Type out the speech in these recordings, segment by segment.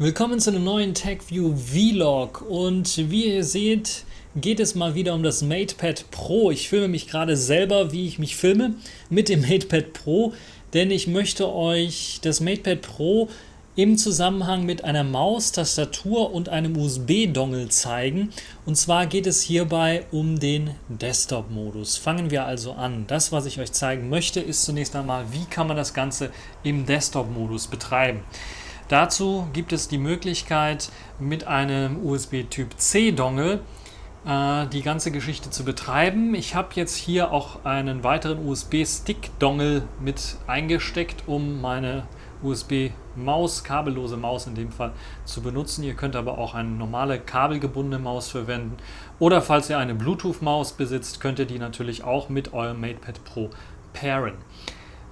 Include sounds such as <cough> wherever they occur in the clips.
Willkommen zu einem neuen TechView Vlog und wie ihr seht, geht es mal wieder um das MatePad Pro. Ich filme mich gerade selber, wie ich mich filme mit dem MatePad Pro, denn ich möchte euch das MatePad Pro im Zusammenhang mit einer Maus, Tastatur und einem USB-Dongle zeigen. Und zwar geht es hierbei um den Desktop-Modus. Fangen wir also an. Das, was ich euch zeigen möchte, ist zunächst einmal, wie kann man das Ganze im Desktop-Modus betreiben. Dazu gibt es die Möglichkeit, mit einem USB-Typ-C-Dongle äh, die ganze Geschichte zu betreiben. Ich habe jetzt hier auch einen weiteren USB-Stick-Dongle mit eingesteckt, um meine USB-Maus, kabellose Maus in dem Fall, zu benutzen. Ihr könnt aber auch eine normale kabelgebundene Maus verwenden. Oder falls ihr eine Bluetooth-Maus besitzt, könnt ihr die natürlich auch mit eurem MatePad Pro pairen.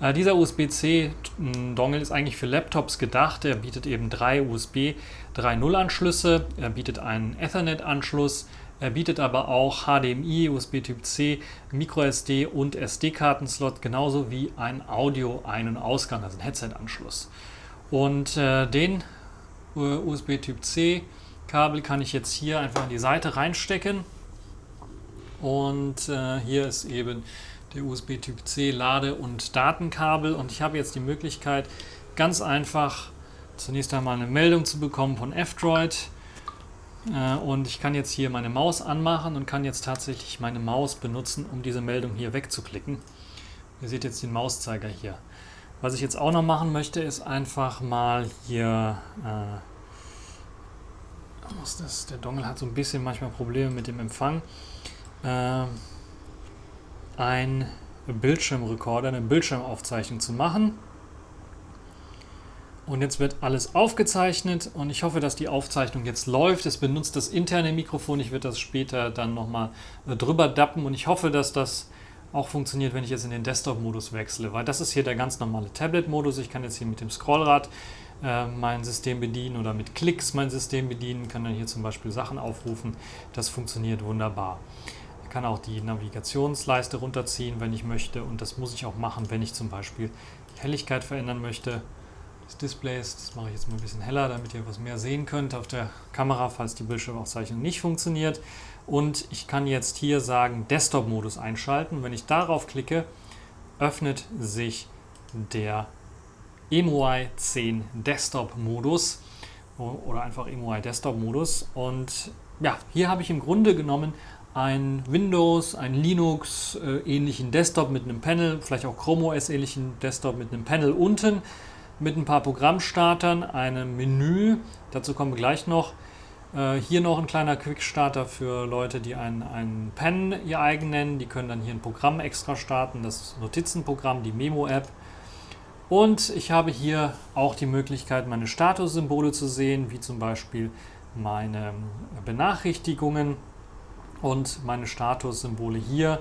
Äh, dieser USB-C-Dongle ist eigentlich für Laptops gedacht. Er bietet eben drei USB 3.0 Anschlüsse, er bietet einen Ethernet-Anschluss, er bietet aber auch HDMI, USB Typ C, MicroSD und SD-Kartenslot, genauso wie ein Audio-Ein- und Ausgang, also ein Headset-Anschluss. Und äh, den äh, USB Typ C Kabel kann ich jetzt hier einfach in die Seite reinstecken. Und äh, hier ist eben der USB Typ C Lade- und Datenkabel. Und ich habe jetzt die Möglichkeit, ganz einfach zunächst einmal eine Meldung zu bekommen von F-Droid äh, und ich kann jetzt hier meine Maus anmachen und kann jetzt tatsächlich meine Maus benutzen, um diese Meldung hier wegzuklicken. Ihr seht jetzt den Mauszeiger hier. Was ich jetzt auch noch machen möchte, ist einfach mal hier... Äh, was das? Der Dongle hat so ein bisschen manchmal Probleme mit dem Empfang. Äh, ein Bildschirmrekorder, eine Bildschirmaufzeichnung zu machen. Und jetzt wird alles aufgezeichnet und ich hoffe, dass die Aufzeichnung jetzt läuft. Es benutzt das interne Mikrofon. Ich werde das später dann nochmal äh, drüber dappen und ich hoffe, dass das auch funktioniert, wenn ich jetzt in den Desktop-Modus wechsle, weil das ist hier der ganz normale Tablet-Modus. Ich kann jetzt hier mit dem Scrollrad äh, mein System bedienen oder mit Klicks mein System bedienen, kann dann hier zum Beispiel Sachen aufrufen. Das funktioniert wunderbar. Ich kann auch die Navigationsleiste runterziehen, wenn ich möchte und das muss ich auch machen, wenn ich zum Beispiel die Helligkeit verändern möchte des Displays. Das mache ich jetzt mal ein bisschen heller, damit ihr was mehr sehen könnt auf der Kamera, falls die Bildschirmaufzeichnung nicht funktioniert. Und ich kann jetzt hier sagen Desktop-Modus einschalten. Wenn ich darauf klicke, öffnet sich der EMUI 10 Desktop-Modus oder einfach EMUI Desktop-Modus. Und ja, hier habe ich im Grunde genommen ein Windows, ein Linux äh, ähnlichen Desktop mit einem Panel, vielleicht auch Chrome OS ähnlichen Desktop mit einem Panel unten mit ein paar Programmstartern, einem Menü, dazu kommen wir gleich noch. Äh, hier noch ein kleiner Quickstarter für Leute, die einen, einen Pen ihr eigen nennen. Die können dann hier ein Programm extra starten, das Notizenprogramm, die Memo-App. Und ich habe hier auch die Möglichkeit, meine Statussymbole zu sehen, wie zum Beispiel meine Benachrichtigungen und meine Statussymbole hier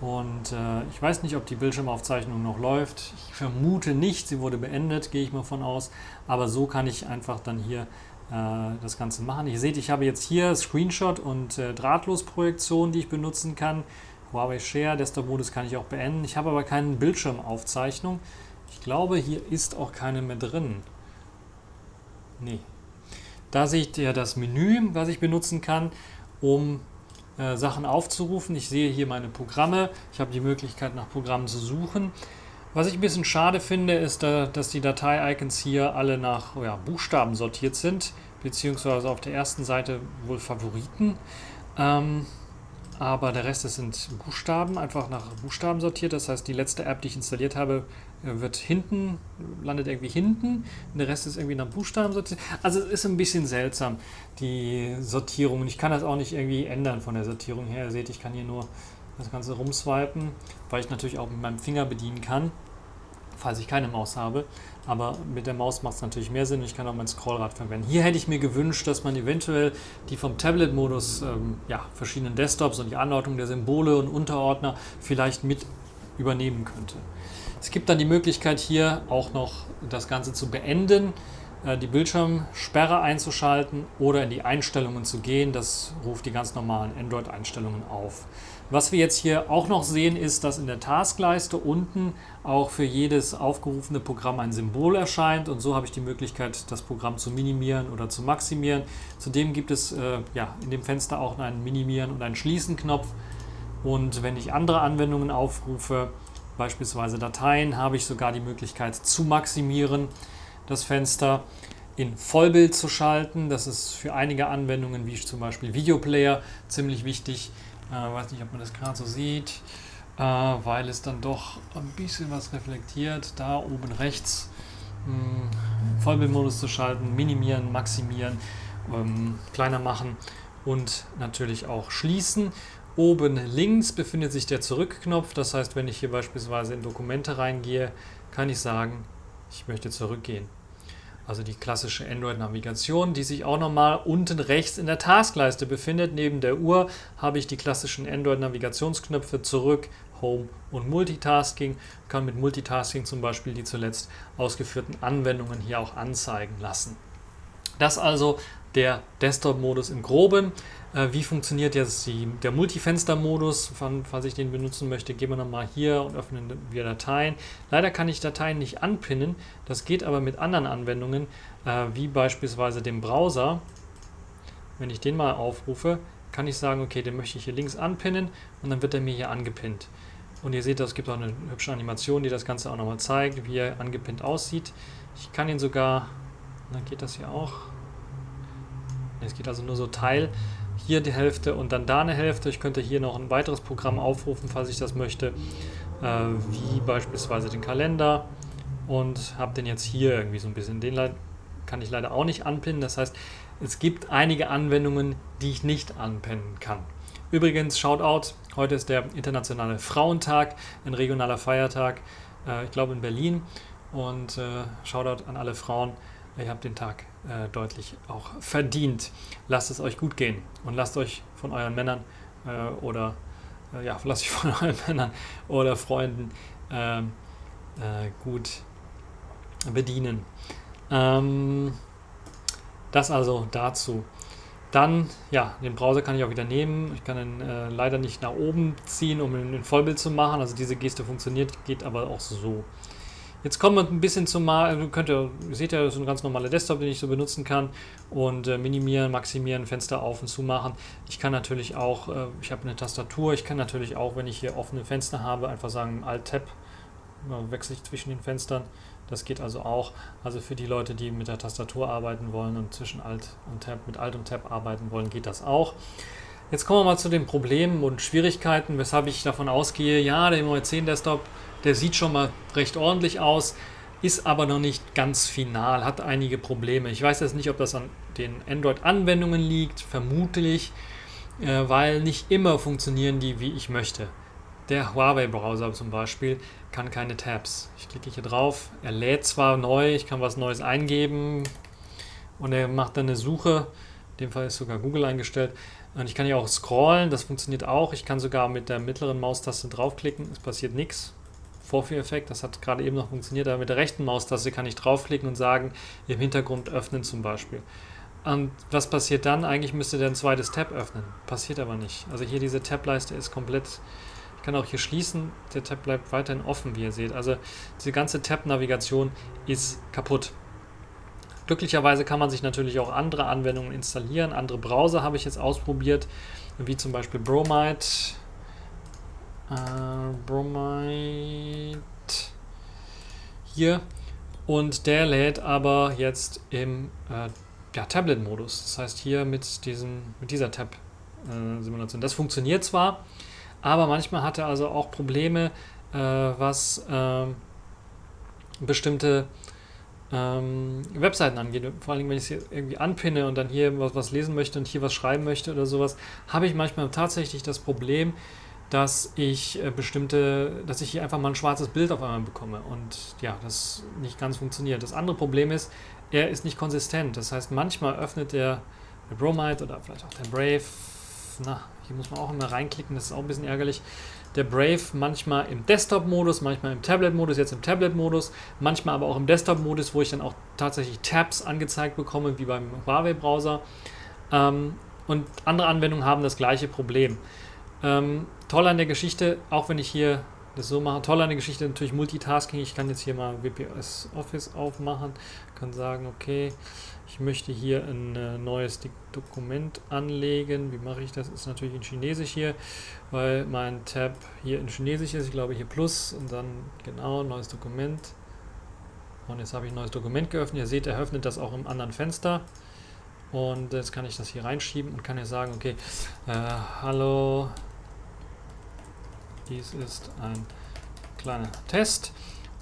und äh, ich weiß nicht, ob die Bildschirmaufzeichnung noch läuft. Ich vermute nicht, sie wurde beendet, gehe ich mal von aus. Aber so kann ich einfach dann hier äh, das Ganze machen. Ihr seht, ich habe jetzt hier Screenshot und äh, Drahtlosprojektion, die ich benutzen kann. Huawei Share, Desktop-Modus kann ich auch beenden. Ich habe aber keine Bildschirmaufzeichnung. Ich glaube, hier ist auch keine mehr drin. Nee. Da seht ihr das Menü, was ich benutzen kann, um äh, Sachen aufzurufen. Ich sehe hier meine Programme. Ich habe die Möglichkeit, nach Programmen zu suchen. Was ich ein bisschen schade finde, ist, dass die Datei-Icons hier alle nach ja, Buchstaben sortiert sind, beziehungsweise auf der ersten Seite wohl Favoriten. Ähm, aber der Rest sind Buchstaben, einfach nach Buchstaben sortiert. Das heißt, die letzte App, die ich installiert habe, wird hinten, landet irgendwie hinten, der Rest ist irgendwie nach Buchstaben sortiert. Also es ist ein bisschen seltsam, die Sortierung. Und ich kann das auch nicht irgendwie ändern von der Sortierung her. Ihr seht, ich kann hier nur das Ganze rumswipen, weil ich natürlich auch mit meinem Finger bedienen kann, falls ich keine Maus habe. Aber mit der Maus macht es natürlich mehr Sinn und ich kann auch mein Scrollrad verwenden. Hier hätte ich mir gewünscht, dass man eventuell die vom Tablet-Modus, ähm, ja, verschiedenen Desktops und die Anordnung der Symbole und Unterordner vielleicht mit übernehmen könnte. Es gibt dann die Möglichkeit hier auch noch das Ganze zu beenden, äh, die Bildschirmsperre einzuschalten oder in die Einstellungen zu gehen. Das ruft die ganz normalen Android-Einstellungen auf. Was wir jetzt hier auch noch sehen, ist, dass in der Taskleiste unten auch für jedes aufgerufene Programm ein Symbol erscheint und so habe ich die Möglichkeit, das Programm zu minimieren oder zu maximieren. Zudem gibt es äh, ja, in dem Fenster auch einen Minimieren und einen Schließen-Knopf und wenn ich andere Anwendungen aufrufe, beispielsweise Dateien, habe ich sogar die Möglichkeit zu maximieren, das Fenster in Vollbild zu schalten. Das ist für einige Anwendungen, wie zum Beispiel Videoplayer, ziemlich wichtig. Äh, weiß nicht, ob man das gerade so sieht, äh, weil es dann doch ein bisschen was reflektiert. Da oben rechts mh, hm, Vollbildmodus zu schalten, minimieren, maximieren, ähm, kleiner machen und natürlich auch schließen. Oben links befindet sich der Zurückknopf. Das heißt, wenn ich hier beispielsweise in Dokumente reingehe, kann ich sagen, ich möchte zurückgehen. Also die klassische Android-Navigation, die sich auch nochmal unten rechts in der Taskleiste befindet. Neben der Uhr habe ich die klassischen Android-Navigationsknöpfe zurück, Home und Multitasking. Ich kann mit Multitasking zum Beispiel die zuletzt ausgeführten Anwendungen hier auch anzeigen lassen. Das also der Desktop-Modus im Groben. Äh, wie funktioniert jetzt die, der Multifenster-Modus? Falls ich den benutzen möchte, gehen wir nochmal hier und öffnen wir Dateien. Leider kann ich Dateien nicht anpinnen. Das geht aber mit anderen Anwendungen, äh, wie beispielsweise dem Browser. Wenn ich den mal aufrufe, kann ich sagen, okay, den möchte ich hier links anpinnen und dann wird er mir hier angepinnt. Und ihr seht, es gibt auch eine hübsche Animation, die das Ganze auch nochmal zeigt, wie er angepinnt aussieht. Ich kann ihn sogar, dann geht das hier auch. Es geht also nur so Teil hier die Hälfte und dann da eine Hälfte. Ich könnte hier noch ein weiteres Programm aufrufen, falls ich das möchte, äh, wie beispielsweise den Kalender und habe den jetzt hier irgendwie so ein bisschen. Den kann ich leider auch nicht anpinnen. Das heißt, es gibt einige Anwendungen, die ich nicht anpinnen kann. Übrigens, Shoutout, heute ist der Internationale Frauentag, ein regionaler Feiertag, äh, ich glaube in Berlin. Und äh, Shoutout an alle Frauen, ihr habt den Tag äh, deutlich auch verdient. Lasst es euch gut gehen und lasst euch von euren Männern äh, oder äh, ja, <laughs> lasst euch von euren Männern oder Freunden ähm, äh, gut bedienen. Ähm, das also dazu. Dann, ja, den Browser kann ich auch wieder nehmen. Ich kann ihn äh, leider nicht nach oben ziehen, um ihn in Vollbild zu machen. Also diese Geste funktioniert, geht aber auch so. Jetzt kommen wir ein bisschen zum Mal, also könnt ihr, seht ja, das ist ein ganz normaler Desktop, den ich so benutzen kann und äh, minimieren, maximieren, Fenster auf und zu machen. Ich kann natürlich auch, äh, ich habe eine Tastatur, ich kann natürlich auch, wenn ich hier offene Fenster habe, einfach sagen Alt-Tab, wechsle ich zwischen den Fenstern. Das geht also auch. Also für die Leute, die mit der Tastatur arbeiten wollen und zwischen Alt und Tab, mit Alt und Tab arbeiten wollen, geht das auch. Jetzt kommen wir mal zu den Problemen und Schwierigkeiten, weshalb ich davon ausgehe, ja, der MOE 10 Desktop der sieht schon mal recht ordentlich aus, ist aber noch nicht ganz final, hat einige Probleme. Ich weiß jetzt nicht, ob das an den Android-Anwendungen liegt, vermutlich, äh, weil nicht immer funktionieren die, wie ich möchte. Der Huawei-Browser zum Beispiel kann keine Tabs. Ich klicke hier drauf, er lädt zwar neu, ich kann was Neues eingeben und er macht dann eine Suche. In dem Fall ist sogar Google eingestellt. Und ich kann hier auch scrollen, das funktioniert auch. Ich kann sogar mit der mittleren Maustaste draufklicken, es passiert nichts. Vorführeffekt, das hat gerade eben noch funktioniert, aber mit der rechten Maustaste kann ich draufklicken und sagen, im Hintergrund öffnen zum Beispiel. Und was passiert dann? Eigentlich müsste der ein zweites Tab öffnen. Passiert aber nicht. Also hier diese Tab-Leiste ist komplett, ich kann auch hier schließen, der Tab bleibt weiterhin offen, wie ihr seht. Also diese ganze Tab-Navigation ist kaputt. Glücklicherweise kann man sich natürlich auch andere Anwendungen installieren. Andere Browser habe ich jetzt ausprobiert, wie zum Beispiel Bromide äh, Bromide hier und der lädt aber jetzt im äh, ja, Tablet-Modus. Das heißt hier mit, diesem, mit dieser Tab-Simulation. das funktioniert zwar, aber manchmal hat er also auch Probleme, äh, was ähm, bestimmte ähm, Webseiten angeht. Vor allem, wenn ich es irgendwie anpinne und dann hier was, was lesen möchte und hier was schreiben möchte oder sowas, habe ich manchmal tatsächlich das Problem, dass ich äh, bestimmte, dass ich hier einfach mal ein schwarzes Bild auf einmal bekomme und ja, das nicht ganz funktioniert. Das andere Problem ist, er ist nicht konsistent. Das heißt, manchmal öffnet der, der Bromide oder vielleicht auch der Brave, na, hier muss man auch immer reinklicken, das ist auch ein bisschen ärgerlich. Der Brave manchmal im Desktop-Modus, manchmal im Tablet-Modus, jetzt im Tablet-Modus, manchmal aber auch im Desktop-Modus, wo ich dann auch tatsächlich Tabs angezeigt bekomme, wie beim Huawei-Browser. Ähm, und andere Anwendungen haben das gleiche Problem. Ähm, toll an der Geschichte, auch wenn ich hier das so mache, toll an der Geschichte natürlich Multitasking. Ich kann jetzt hier mal WPS Office aufmachen, kann sagen, okay, ich möchte hier ein äh, neues Dokument anlegen. Wie mache ich das? Ist natürlich in Chinesisch hier, weil mein Tab hier in Chinesisch ist. Ich glaube hier Plus und dann genau neues Dokument. Und jetzt habe ich ein neues Dokument geöffnet. Ihr seht, er öffnet das auch im anderen Fenster. Und jetzt kann ich das hier reinschieben und kann hier sagen, okay, äh, hallo, dies ist ein kleiner Test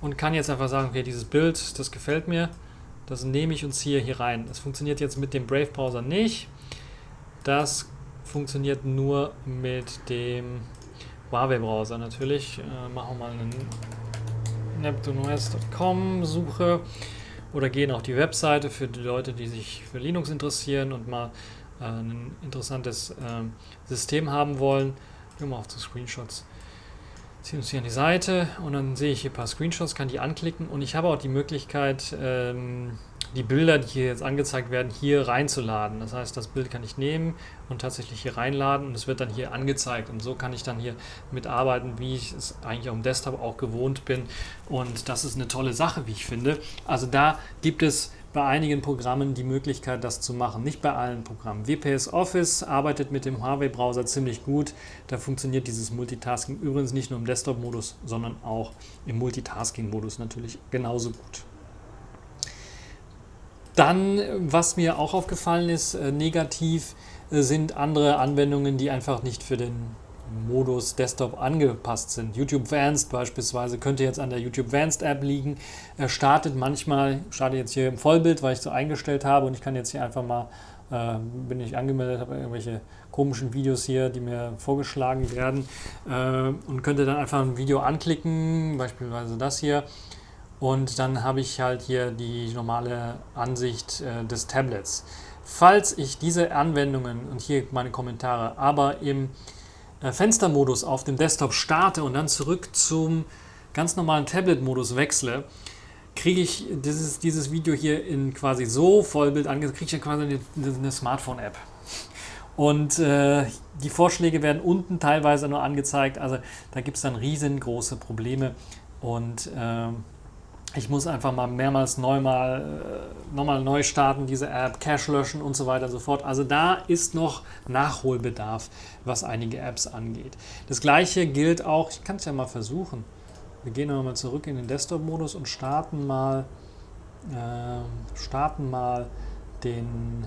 und kann jetzt einfach sagen, okay, dieses Bild, das gefällt mir, das nehme ich uns hier, hier rein. Das funktioniert jetzt mit dem Brave Browser nicht. Das funktioniert nur mit dem Huawei Browser natürlich. Äh, machen wir mal eine neptuneos.com Suche oder gehen auf die Webseite für die Leute, die sich für Linux interessieren und mal äh, ein interessantes äh, System haben wollen. Gehen wir mal auf die Screenshots. Ziehen uns hier an die Seite und dann sehe ich hier ein paar Screenshots, kann die anklicken und ich habe auch die Möglichkeit, ähm, die Bilder, die hier jetzt angezeigt werden, hier reinzuladen. Das heißt, das Bild kann ich nehmen und tatsächlich hier reinladen und es wird dann hier angezeigt. Und so kann ich dann hier mitarbeiten, wie ich es eigentlich auf dem Desktop auch gewohnt bin. Und das ist eine tolle Sache, wie ich finde. Also da gibt es bei einigen Programmen die Möglichkeit, das zu machen. Nicht bei allen Programmen. WPS Office arbeitet mit dem Huawei-Browser ziemlich gut. Da funktioniert dieses Multitasking übrigens nicht nur im Desktop-Modus, sondern auch im Multitasking-Modus natürlich genauso gut. Dann, was mir auch aufgefallen ist, äh, negativ, äh, sind andere Anwendungen, die einfach nicht für den Modus Desktop angepasst sind. YouTube Vanced beispielsweise könnte jetzt an der YouTube Vanced App liegen. Er startet manchmal, startet jetzt hier im Vollbild, weil ich so eingestellt habe und ich kann jetzt hier einfach mal, äh, bin ich angemeldet, habe irgendwelche komischen Videos hier, die mir vorgeschlagen werden äh, und könnte dann einfach ein Video anklicken, beispielsweise das hier und dann habe ich halt hier die normale Ansicht äh, des Tablets. Falls ich diese Anwendungen und hier meine Kommentare aber im Fenstermodus auf dem Desktop starte und dann zurück zum ganz normalen Tablet-Modus wechsle, kriege ich dieses, dieses Video hier in quasi so Vollbild angezeigt, kriege ich ja quasi eine, eine Smartphone-App. Und äh, die Vorschläge werden unten teilweise nur angezeigt, also da gibt es dann riesengroße Probleme und äh, ich muss einfach mal mehrmals neu mal, äh, nochmal neu starten, diese App, Cache löschen und so weiter und so fort. Also da ist noch Nachholbedarf, was einige Apps angeht. Das gleiche gilt auch, ich kann es ja mal versuchen. Wir gehen nochmal zurück in den Desktop-Modus und starten mal, äh, starten mal den,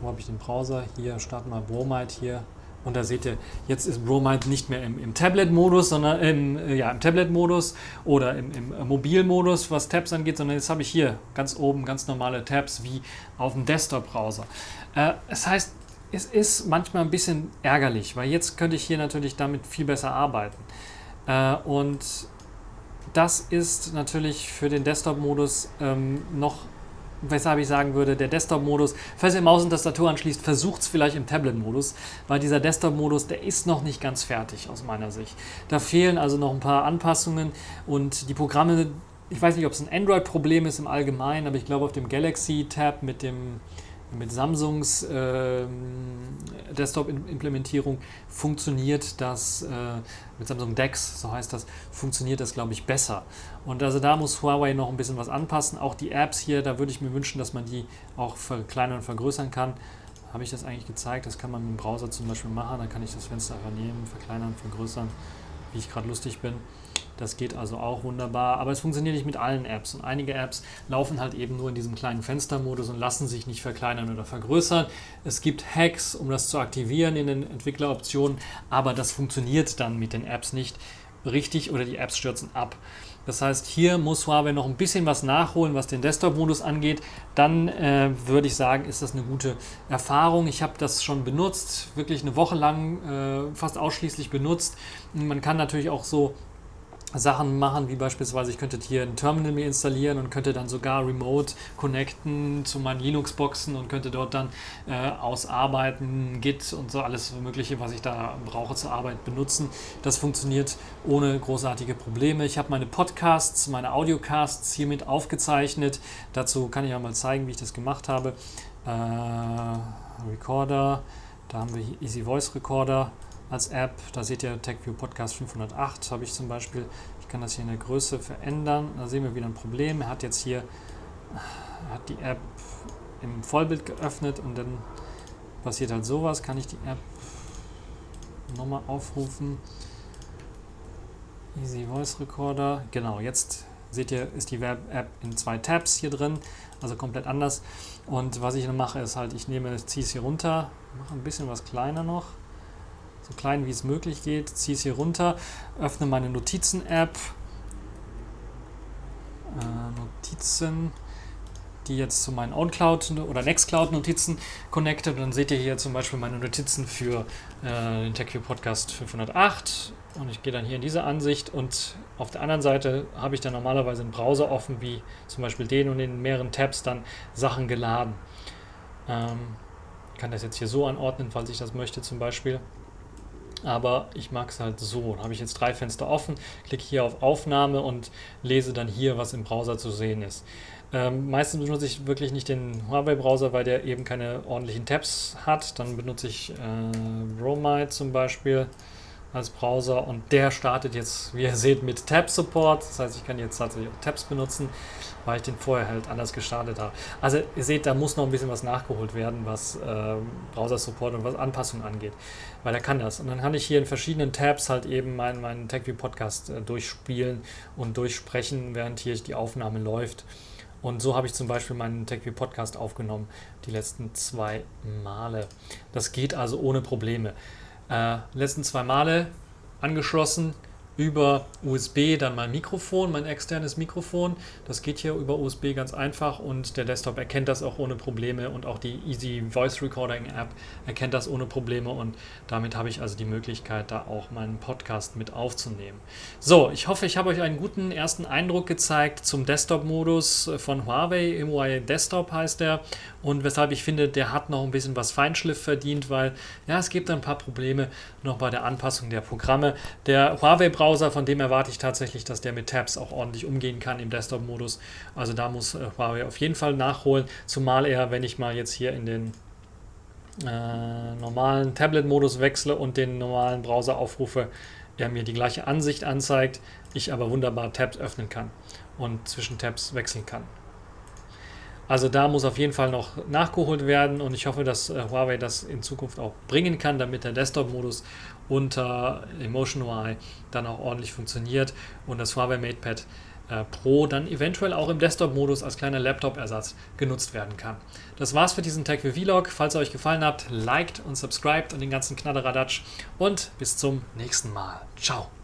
wo habe ich den Browser? Hier, starten mal Bromite hier und da seht ihr, jetzt ist Bromide nicht mehr im, im Tablet-Modus, sondern im, äh, ja, im Tablet-Modus oder im, im äh, Mobil-Modus, was Tabs angeht, sondern jetzt habe ich hier ganz oben ganz normale Tabs wie auf dem Desktop-Browser. Äh, das heißt, es ist manchmal ein bisschen ärgerlich, weil jetzt könnte ich hier natürlich damit viel besser arbeiten. Äh, und das ist natürlich für den Desktop-Modus ähm, noch weshalb ich sagen würde, der Desktop-Modus, falls ihr Maus und Tastatur anschließt, versucht es vielleicht im Tablet-Modus, weil dieser Desktop-Modus, der ist noch nicht ganz fertig aus meiner Sicht. Da fehlen also noch ein paar Anpassungen und die Programme, ich weiß nicht, ob es ein Android-Problem ist im Allgemeinen, aber ich glaube auf dem Galaxy-Tab mit dem mit Samsungs äh, Desktop-Implementierung funktioniert das, äh, mit Samsung DeX, so heißt das, funktioniert das, glaube ich, besser. Und also da muss Huawei noch ein bisschen was anpassen. Auch die Apps hier, da würde ich mir wünschen, dass man die auch verkleinern und vergrößern kann. Habe ich das eigentlich gezeigt? Das kann man dem Browser zum Beispiel machen. Da kann ich das Fenster einfach nehmen, verkleinern, vergrößern, wie ich gerade lustig bin. Das geht also auch wunderbar, aber es funktioniert nicht mit allen Apps und einige Apps laufen halt eben nur in diesem kleinen Fenstermodus und lassen sich nicht verkleinern oder vergrößern. Es gibt Hacks, um das zu aktivieren in den Entwickleroptionen, aber das funktioniert dann mit den Apps nicht richtig oder die Apps stürzen ab. Das heißt, hier muss Huawei noch ein bisschen was nachholen, was den Desktop-Modus angeht. Dann äh, würde ich sagen, ist das eine gute Erfahrung. Ich habe das schon benutzt, wirklich eine Woche lang äh, fast ausschließlich benutzt. Man kann natürlich auch so Sachen machen, wie beispielsweise ich könnte hier ein Terminal mir installieren und könnte dann sogar remote connecten zu meinen Linux-Boxen und könnte dort dann äh, ausarbeiten, Git und so alles mögliche, was ich da brauche zur Arbeit benutzen. Das funktioniert ohne großartige Probleme. Ich habe meine Podcasts, meine Audiocasts hiermit aufgezeichnet. Dazu kann ich auch mal zeigen, wie ich das gemacht habe. Äh, Recorder, da haben wir Easy Voice Recorder als App. Da seht ihr TechView Podcast 508 habe ich zum Beispiel. Ich kann das hier in der Größe verändern. Da sehen wir wieder ein Problem. Er hat jetzt hier hat die App im Vollbild geöffnet und dann passiert halt sowas. Kann ich die App nochmal aufrufen? Easy Voice Recorder. Genau, jetzt seht ihr, ist die Web-App in zwei Tabs hier drin, also komplett anders. Und was ich dann mache, ist halt, ich nehme, ziehe es hier runter, mache ein bisschen was kleiner noch, klein wie es möglich geht, ziehe es hier runter, öffne meine Notizen-App, äh, Notizen, die jetzt zu meinen OwnCloud oder Nextcloud-Notizen connected. dann seht ihr hier zum Beispiel meine Notizen für äh, den TechView Podcast 508 und ich gehe dann hier in diese Ansicht und auf der anderen Seite habe ich dann normalerweise einen Browser offen, wie zum Beispiel den und in mehreren Tabs dann Sachen geladen. Ähm, kann das jetzt hier so anordnen, falls ich das möchte zum Beispiel. Aber ich mag es halt so. Da habe ich jetzt drei Fenster offen, klicke hier auf Aufnahme und lese dann hier, was im Browser zu sehen ist. Ähm, meistens benutze ich wirklich nicht den Huawei-Browser, weil der eben keine ordentlichen Tabs hat. Dann benutze ich äh, Bromide zum Beispiel als Browser und der startet jetzt, wie ihr seht, mit Tab-Support. Das heißt, ich kann jetzt tatsächlich auch Tabs benutzen, weil ich den vorher halt anders gestartet habe. Also ihr seht, da muss noch ein bisschen was nachgeholt werden, was äh, Browser-Support und was Anpassungen angeht, weil er kann das. Und dann kann ich hier in verschiedenen Tabs halt eben meinen, meinen TechView-Podcast äh, durchspielen und durchsprechen, während hier die Aufnahme läuft. Und so habe ich zum Beispiel meinen TechView Podcast aufgenommen, die letzten zwei Male. Das geht also ohne Probleme. Äh, letzten zwei Male angeschlossen über USB dann mein Mikrofon, mein externes Mikrofon. Das geht hier über USB ganz einfach und der Desktop erkennt das auch ohne Probleme und auch die Easy Voice Recording App erkennt das ohne Probleme und damit habe ich also die Möglichkeit, da auch meinen Podcast mit aufzunehmen. So, ich hoffe, ich habe euch einen guten ersten Eindruck gezeigt zum Desktop-Modus von Huawei. MUI Desktop heißt der und weshalb ich finde, der hat noch ein bisschen was Feinschliff verdient, weil ja, es gibt ein paar Probleme noch bei der Anpassung der Programme. Der Huawei Browser, von dem erwarte ich tatsächlich, dass der mit Tabs auch ordentlich umgehen kann im Desktop-Modus. Also da muss äh, Huawei auf jeden Fall nachholen, zumal er, wenn ich mal jetzt hier in den äh, normalen Tablet-Modus wechsle und den normalen Browser aufrufe, er mir die gleiche Ansicht anzeigt, ich aber wunderbar Tabs öffnen kann und zwischen Tabs wechseln kann. Also da muss auf jeden Fall noch nachgeholt werden und ich hoffe, dass äh, Huawei das in Zukunft auch bringen kann, damit der Desktop-Modus unter Emotion UI dann auch ordentlich funktioniert und das Huawei MatePad äh, Pro dann eventuell auch im Desktop-Modus als kleiner Laptop-Ersatz genutzt werden kann. Das war's für diesen TechView Vlog. Falls er euch gefallen hat, liked und subscribed und den ganzen Knadderadatsch und bis zum nächsten Mal. Ciao!